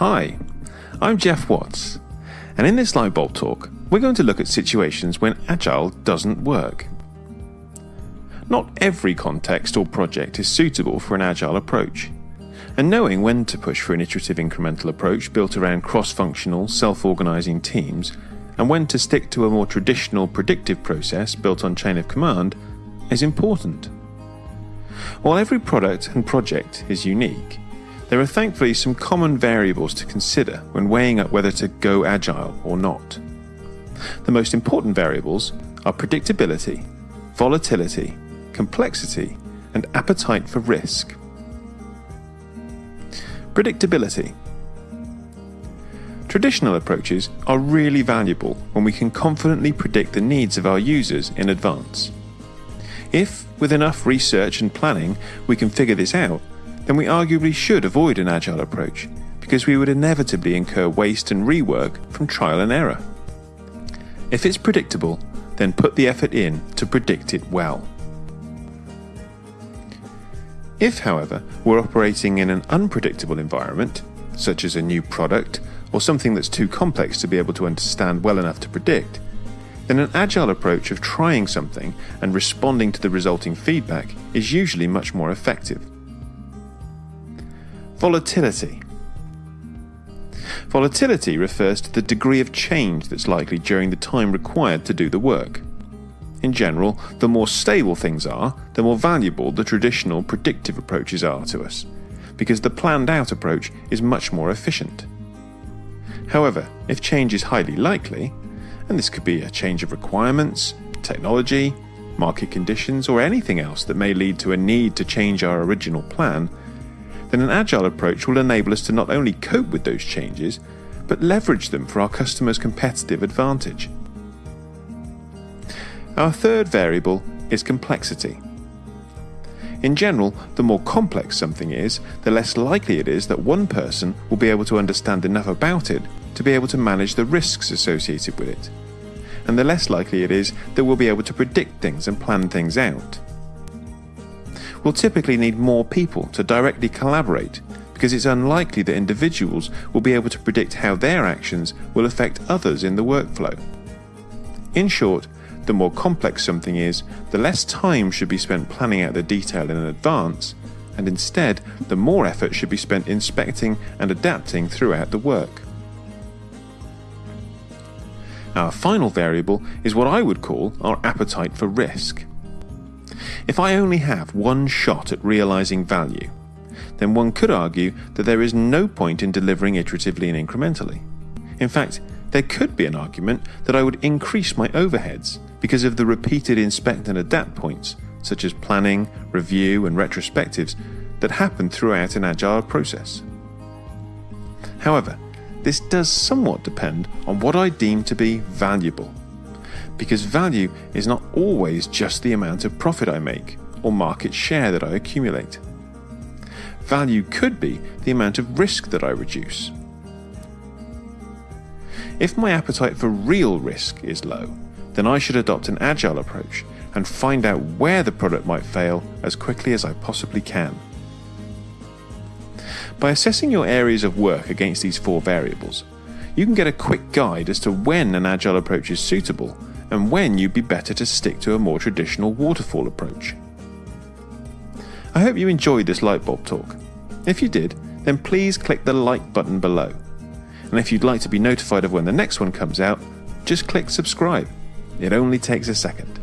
Hi, I'm Jeff Watts, and in this Lightbulb talk, we're going to look at situations when Agile doesn't work. Not every context or project is suitable for an Agile approach, and knowing when to push for an iterative incremental approach built around cross functional, self organizing teams, and when to stick to a more traditional predictive process built on chain of command is important. While every product and project is unique, there are thankfully some common variables to consider when weighing up whether to go agile or not. The most important variables are predictability, volatility, complexity, and appetite for risk. Predictability. Traditional approaches are really valuable when we can confidently predict the needs of our users in advance. If, with enough research and planning, we can figure this out, then we arguably should avoid an agile approach because we would inevitably incur waste and rework from trial and error. If it's predictable, then put the effort in to predict it well. If, however, we're operating in an unpredictable environment, such as a new product or something that's too complex to be able to understand well enough to predict, then an agile approach of trying something and responding to the resulting feedback is usually much more effective. Volatility. Volatility refers to the degree of change that's likely during the time required to do the work. In general, the more stable things are, the more valuable the traditional predictive approaches are to us, because the planned out approach is much more efficient. However, if change is highly likely, and this could be a change of requirements, technology, market conditions, or anything else that may lead to a need to change our original plan, then an agile approach will enable us to not only cope with those changes, but leverage them for our customers' competitive advantage. Our third variable is complexity. In general, the more complex something is, the less likely it is that one person will be able to understand enough about it to be able to manage the risks associated with it. And the less likely it is that we'll be able to predict things and plan things out. We'll typically need more people to directly collaborate because it's unlikely that individuals will be able to predict how their actions will affect others in the workflow. In short, the more complex something is, the less time should be spent planning out the detail in advance, and instead, the more effort should be spent inspecting and adapting throughout the work. Our final variable is what I would call our appetite for risk. If I only have one shot at realizing value, then one could argue that there is no point in delivering iteratively and incrementally. In fact, there could be an argument that I would increase my overheads because of the repeated inspect and adapt points, such as planning, review, and retrospectives, that happen throughout an agile process. However, this does somewhat depend on what I deem to be valuable, because value is not always just the amount of profit I make or market share that I accumulate. Value could be the amount of risk that I reduce. If my appetite for real risk is low, then I should adopt an agile approach and find out where the product might fail as quickly as I possibly can. By assessing your areas of work against these four variables, you can get a quick guide as to when an agile approach is suitable and when you'd be better to stick to a more traditional waterfall approach. I hope you enjoyed this light bulb talk. If you did, then please click the like button below. And if you'd like to be notified of when the next one comes out, just click subscribe. It only takes a second.